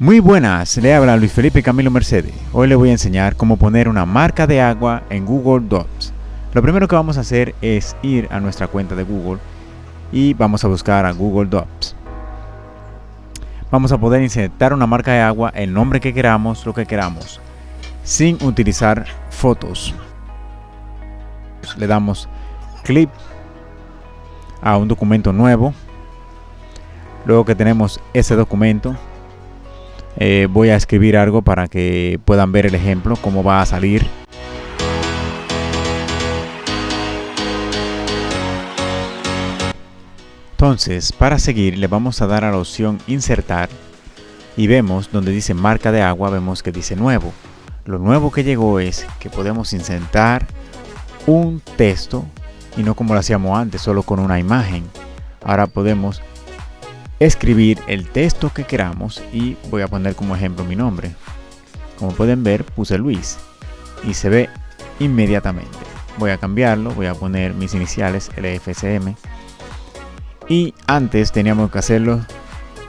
Muy buenas, le habla Luis Felipe Camilo Mercedes. Hoy le voy a enseñar cómo poner una marca de agua en Google Docs. Lo primero que vamos a hacer es ir a nuestra cuenta de Google y vamos a buscar a Google Docs. Vamos a poder insertar una marca de agua, el nombre que queramos, lo que queramos, sin utilizar fotos. Le damos clic a un documento nuevo. Luego que tenemos ese documento, eh, voy a escribir algo para que puedan ver el ejemplo, cómo va a salir. Entonces, para seguir, le vamos a dar a la opción insertar y vemos donde dice marca de agua, vemos que dice nuevo. Lo nuevo que llegó es que podemos insertar un texto y no como lo hacíamos antes, solo con una imagen. Ahora podemos escribir el texto que queramos y voy a poner como ejemplo mi nombre. Como pueden ver puse Luis y se ve inmediatamente. Voy a cambiarlo, voy a poner mis iniciales LFCM y antes teníamos que hacerlo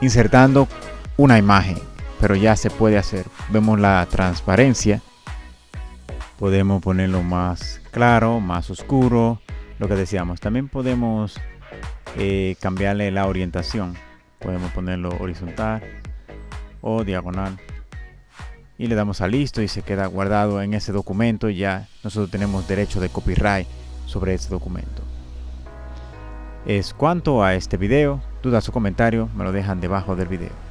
insertando una imagen, pero ya se puede hacer. Vemos la transparencia. Podemos ponerlo más claro, más oscuro, lo que decíamos. También podemos eh, cambiarle la orientación podemos ponerlo horizontal o diagonal. Y le damos a listo y se queda guardado en ese documento ya nosotros tenemos derecho de copyright sobre ese documento. Es cuanto a este video. Dudas o comentarios me lo dejan debajo del video